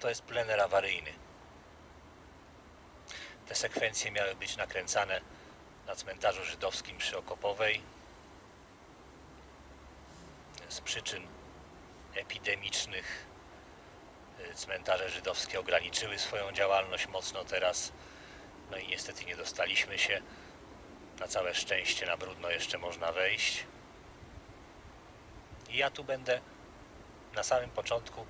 To jest plener awaryjny. Te sekwencje miały być nakręcane na cmentarzu żydowskim przy Okopowej. Z przyczyn epidemicznych y, cmentarze żydowskie ograniczyły swoją działalność mocno teraz. No i niestety nie dostaliśmy się. Na całe szczęście na brudno jeszcze można wejść. I ja tu będę na samym początku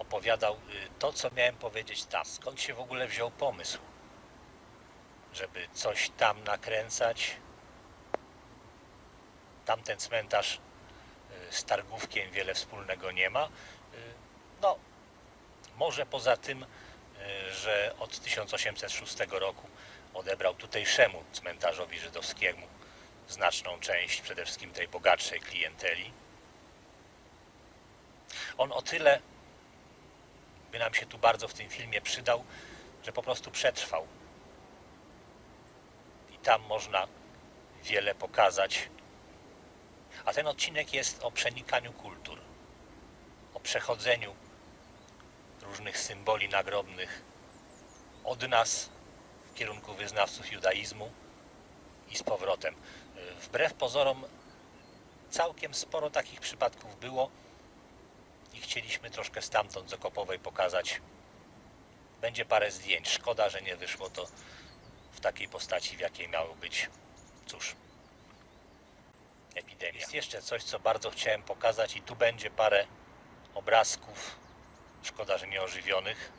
opowiadał y, to, co miałem powiedzieć tam. Skąd się w ogóle wziął pomysł, żeby coś tam nakręcać. Tamten cmentarz y, z Targówkiem wiele wspólnego nie ma. Y, No, może poza tym, że od 1806 roku odebrał tutejszemu cmentarzowi żydowskiemu znaczną część, przede wszystkim tej bogatszej klienteli. On o tyle by nam się tu bardzo w tym filmie przydał, że po prostu przetrwał. I tam można wiele pokazać. A ten odcinek jest o przenikaniu kultur, o przechodzeniu różnych symboli nagrobnych od nas w kierunku wyznawców judaizmu i z powrotem. Wbrew pozorom całkiem sporo takich przypadków było i chcieliśmy troszkę stamtąd z Okopowej pokazać. Będzie parę zdjęć. Szkoda, że nie wyszło to w takiej postaci, w jakiej miało być. Cóż, epidemia. Jest jeszcze coś, co bardzo chciałem pokazać i tu będzie parę obrazków. Szkoda, że nie ożywionych.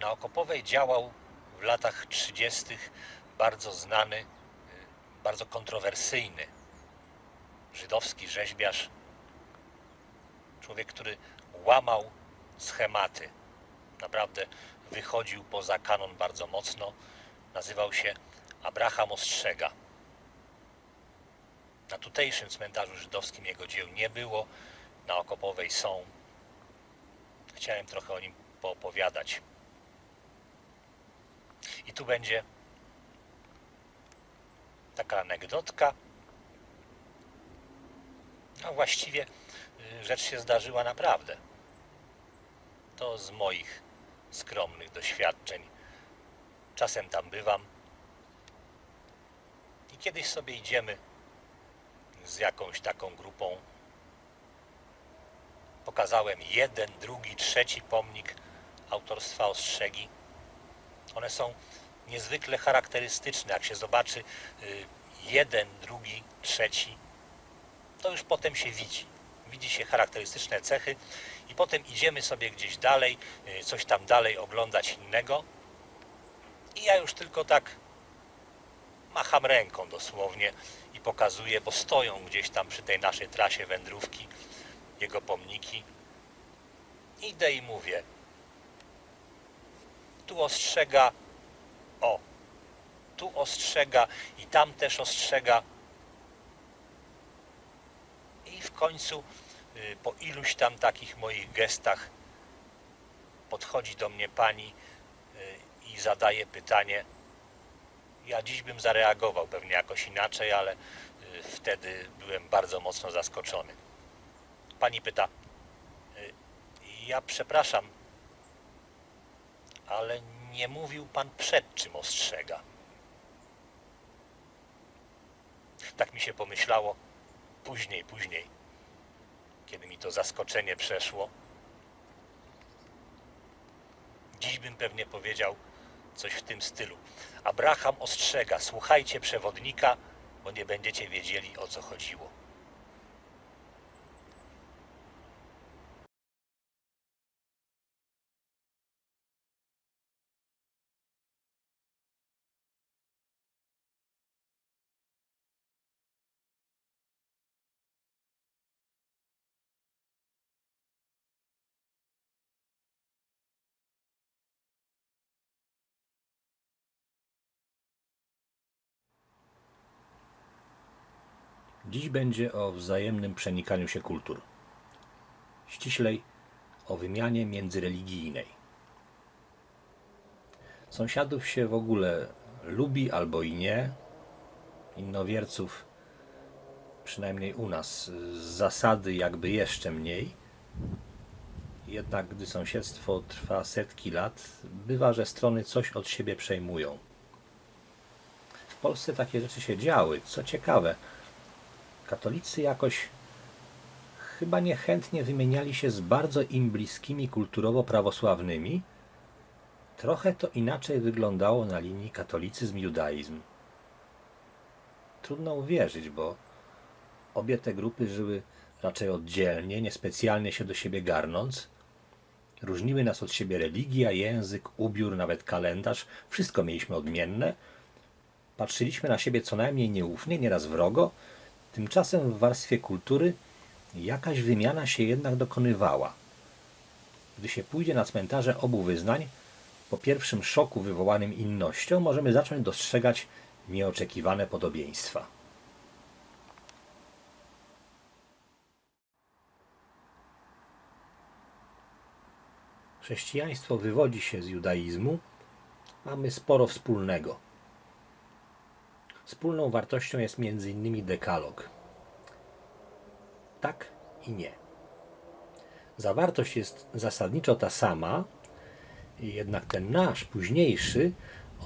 Na Okopowej działał w latach 30. bardzo znany, y, bardzo kontrowersyjny żydowski rzeźbiarz, człowiek, który łamał schematy, naprawdę wychodził poza kanon bardzo mocno, nazywał się Abraham Ostrzega. Na tutejszym cmentarzu żydowskim jego dzieł nie było, na Okopowej są. Chciałem trochę o nim poopowiadać. I tu będzie taka anegdotka. No właściwie rzecz się zdarzyła naprawdę. To z moich skromnych doświadczeń. Czasem tam bywam. I kiedyś sobie idziemy z jakąś taką grupą. Pokazałem jeden, drugi, trzeci pomnik autorstwa Ostrzegi. One są niezwykle charakterystyczne. Jak się zobaczy y, jeden, drugi, trzeci, to już potem się widzi. Widzi się charakterystyczne cechy i potem idziemy sobie gdzieś dalej, y, coś tam dalej oglądać innego. I ja już tylko tak macham ręką dosłownie i pokazuję, bo stoją gdzieś tam przy tej naszej trasie wędrówki jego pomniki. Idę i mówię, tu ostrzega, o, tu ostrzega i tam też ostrzega. I w końcu po iluś tam takich moich gestach podchodzi do mnie pani y, i zadaje pytanie. Ja dziś bym zareagował pewnie jakoś inaczej, ale y, wtedy byłem bardzo mocno zaskoczony. Pani pyta, ja przepraszam, ale nie mówił pan przed czym ostrzega. Tak mi się pomyślało później, później, kiedy mi to zaskoczenie przeszło. Dziś bym pewnie powiedział coś w tym stylu. Abraham ostrzega, słuchajcie przewodnika, bo nie będziecie wiedzieli o co chodziło. Dziś będzie o wzajemnym przenikaniu się kultur. Ściślej o wymianie międzyreligijnej. Sąsiadów się w ogóle lubi albo i nie. Innowierców, przynajmniej u nas, z zasady jakby jeszcze mniej. Jednak gdy sąsiedztwo trwa setki lat, bywa, że strony coś od siebie przejmują. W Polsce takie rzeczy się działy. Co ciekawe, katolicy jakoś chyba niechętnie wymieniali się z bardzo im bliskimi kulturowo prawosławnymi. Trochę to inaczej wyglądało na linii katolicyzm-judaizm. Trudno uwierzyć, bo obie te grupy żyły raczej oddzielnie, niespecjalnie się do siebie garnąc. Różniły nas od siebie religia, język, ubiór, nawet kalendarz. Wszystko mieliśmy odmienne. Patrzyliśmy na siebie co najmniej nieufnie, nieraz wrogo. Tymczasem w warstwie kultury jakaś wymiana się jednak dokonywała. Gdy się pójdzie na cmentarze obu wyznań, po pierwszym szoku wywołanym innością możemy zacząć dostrzegać nieoczekiwane podobieństwa. Chrześcijaństwo wywodzi się z judaizmu, mamy sporo wspólnego. Wspólną wartością jest m.in. dekalog. Tak i nie. Zawartość jest zasadniczo ta sama, jednak ten nasz późniejszy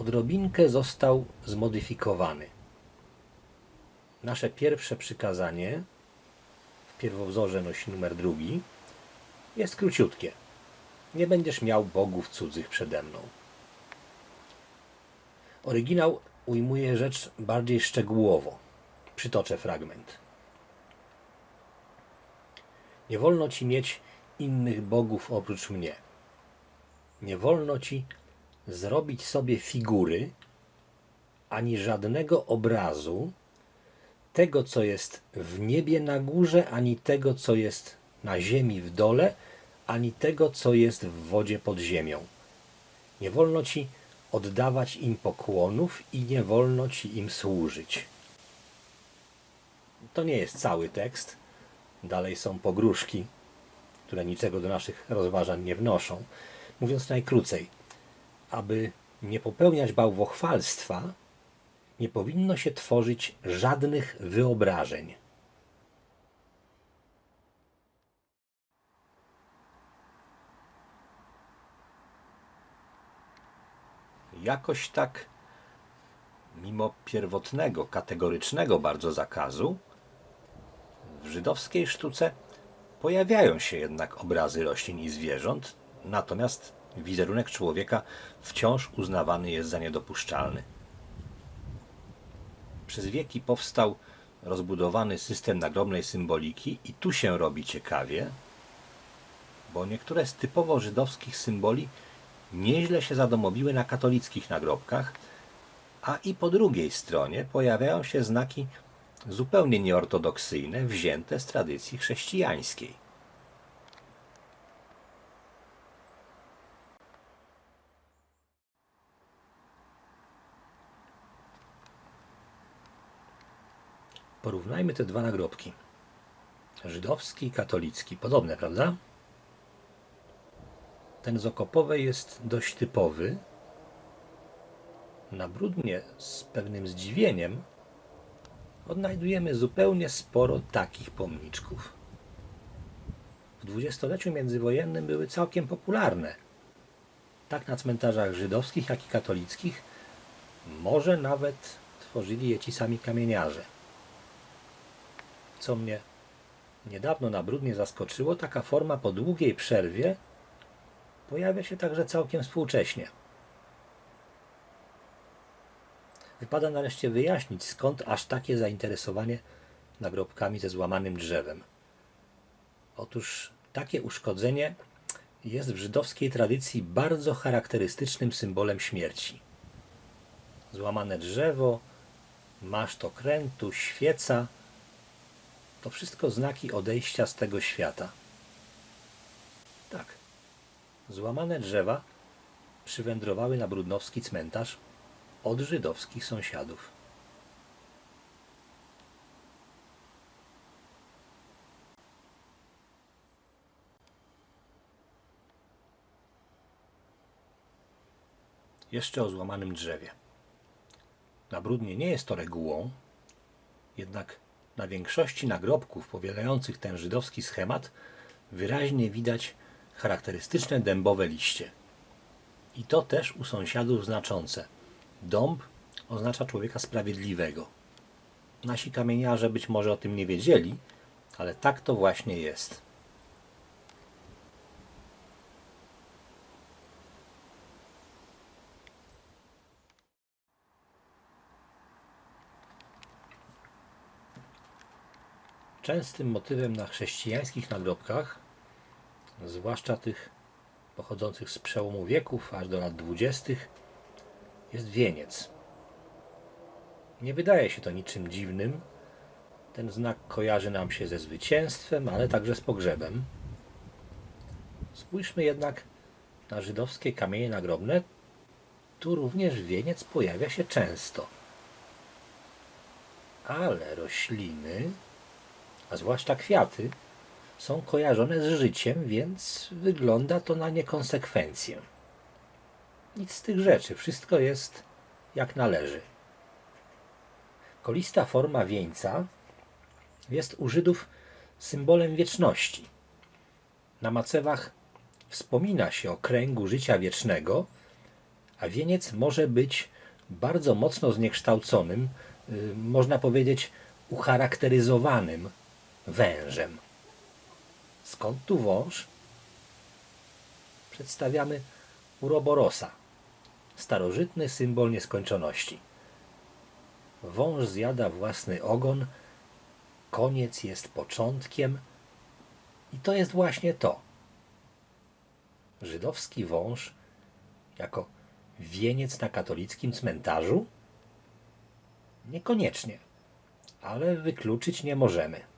odrobinkę został zmodyfikowany. Nasze pierwsze przykazanie w pierwowzorze nosi numer drugi jest króciutkie. Nie będziesz miał bogów cudzych przede mną. Oryginał ujmuje rzecz bardziej szczegółowo. Przytoczę fragment. Nie wolno ci mieć innych bogów oprócz mnie. Nie wolno ci zrobić sobie figury ani żadnego obrazu tego, co jest w niebie na górze, ani tego, co jest na ziemi w dole, ani tego, co jest w wodzie pod ziemią. Nie wolno ci oddawać im pokłonów i nie wolno ci im służyć. To nie jest cały tekst. Dalej są pogróżki, które niczego do naszych rozważań nie wnoszą. Mówiąc najkrócej, aby nie popełniać bałwochwalstwa, nie powinno się tworzyć żadnych wyobrażeń. Jakoś tak, mimo pierwotnego, kategorycznego bardzo zakazu, w żydowskiej sztuce pojawiają się jednak obrazy roślin i zwierząt, natomiast wizerunek człowieka wciąż uznawany jest za niedopuszczalny. Przez wieki powstał rozbudowany system nagrobnej symboliki i tu się robi ciekawie, bo niektóre z typowo żydowskich symboli nieźle się zadomowiły na katolickich nagrobkach, a i po drugiej stronie pojawiają się znaki zupełnie nieortodoksyjne, wzięte z tradycji chrześcijańskiej. Porównajmy te dwa nagrobki. Żydowski i katolicki. Podobne, prawda? Ten z Okopowej jest dość typowy. Na Brudnie z pewnym zdziwieniem odnajdujemy zupełnie sporo takich pomniczków. W dwudziestoleciu międzywojennym były całkiem popularne. Tak na cmentarzach żydowskich, jak i katolickich. Może nawet tworzyli je ci sami kamieniarze. Co mnie niedawno na Brudnie zaskoczyło, taka forma po długiej przerwie pojawia się także całkiem współcześnie. Wypada nareszcie wyjaśnić, skąd aż takie zainteresowanie nagrobkami ze złamanym drzewem. Otóż takie uszkodzenie jest w żydowskiej tradycji bardzo charakterystycznym symbolem śmierci. Złamane drzewo, maszt okrętu, świeca to wszystko znaki odejścia z tego świata. Tak, złamane drzewa przywędrowały na brudnowski cmentarz od żydowskich sąsiadów. Jeszcze o złamanym drzewie. Na Brudnie nie jest to regułą, jednak na większości nagrobków powielających ten żydowski schemat wyraźnie widać charakterystyczne dębowe liście. I to też u sąsiadów znaczące. Dąb oznacza człowieka sprawiedliwego. Nasi kamieniarze być może o tym nie wiedzieli, ale tak to właśnie jest. Częstym motywem na chrześcijańskich nagrobkach, zwłaszcza tych pochodzących z przełomu wieków aż do lat dwudziestych, jest wieniec. Nie wydaje się to niczym dziwnym. Ten znak kojarzy nam się ze zwycięstwem, ale także z pogrzebem. Spójrzmy jednak na żydowskie kamienie nagrobne. Tu również wieniec pojawia się często. Ale rośliny, a zwłaszcza kwiaty, są kojarzone z życiem, więc wygląda to na niekonsekwencję. Nic z tych rzeczy, wszystko jest jak należy. Kolista forma wieńca jest u Żydów symbolem wieczności. Na macewach wspomina się o kręgu życia wiecznego, a wieniec może być bardzo mocno zniekształconym, y, można powiedzieć ucharakteryzowanym wężem. Skąd tu wąż? Przedstawiamy uroborosa, starożytny symbol nieskończoności. Wąż zjada własny ogon, koniec jest początkiem i to jest właśnie to. Żydowski wąż jako wieniec na katolickim cmentarzu? Niekoniecznie, ale wykluczyć nie możemy.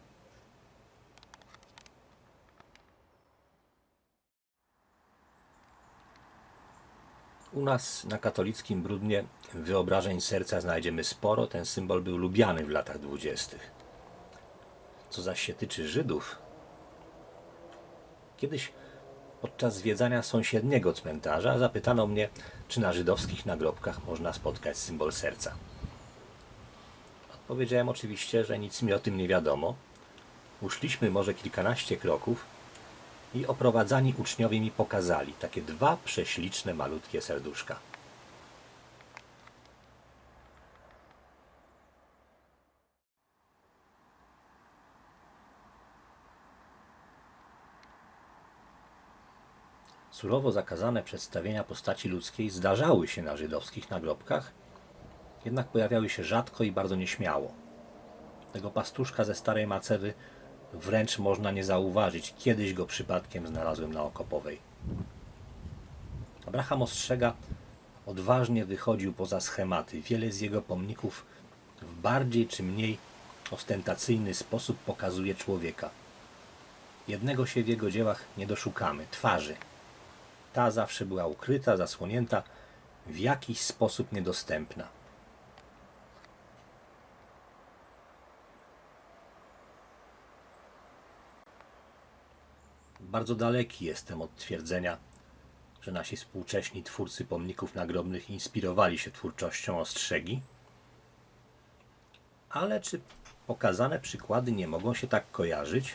U nas na katolickim brudnie wyobrażeń serca znajdziemy sporo. Ten symbol był lubiany w latach dwudziestych. Co zaś się tyczy Żydów, kiedyś podczas zwiedzania sąsiedniego cmentarza zapytano mnie, czy na żydowskich nagrobkach można spotkać symbol serca. Odpowiedziałem oczywiście, że nic mi o tym nie wiadomo. Uszliśmy może kilkanaście kroków i oprowadzani uczniowie mi pokazali takie dwa prześliczne, malutkie serduszka. Surowo zakazane przedstawienia postaci ludzkiej zdarzały się na żydowskich nagrobkach, jednak pojawiały się rzadko i bardzo nieśmiało. Tego pastuszka ze starej macewy wręcz można nie zauważyć. Kiedyś go przypadkiem znalazłem na Okopowej. Abraham ostrzega, odważnie wychodził poza schematy. Wiele z jego pomników w bardziej czy mniej ostentacyjny sposób pokazuje człowieka. Jednego się w jego dziełach nie doszukamy twarzy. Ta zawsze była ukryta, zasłonięta, w jakiś sposób niedostępna. Bardzo daleki jestem od twierdzenia, że nasi współcześni twórcy pomników nagrobnych inspirowali się twórczością Ostrzegi. Ale czy pokazane przykłady nie mogą się tak kojarzyć?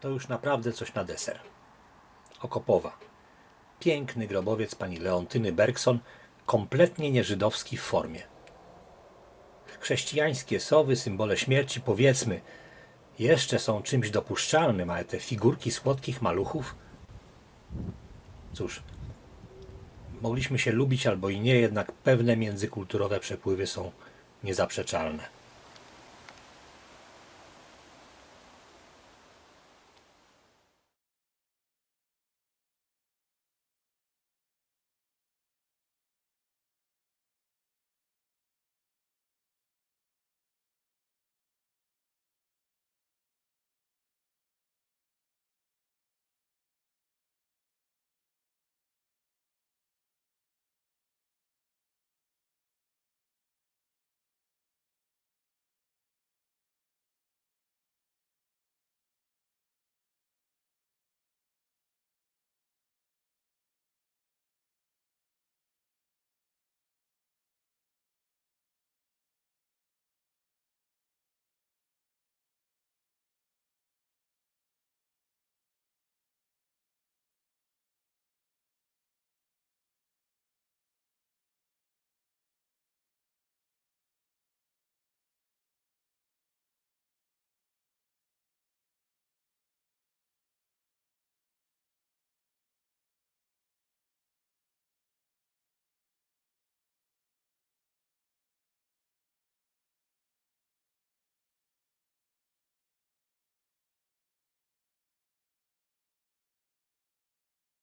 To już naprawdę coś na deser. Okopowa. Piękny grobowiec pani Leontyny Bergson, kompletnie nieżydowski w formie. Chrześcijańskie sowy, symbole śmierci, powiedzmy, jeszcze są czymś dopuszczalnym, ale te figurki słodkich maluchów? Cóż, mogliśmy się lubić albo i nie, jednak pewne międzykulturowe przepływy są niezaprzeczalne.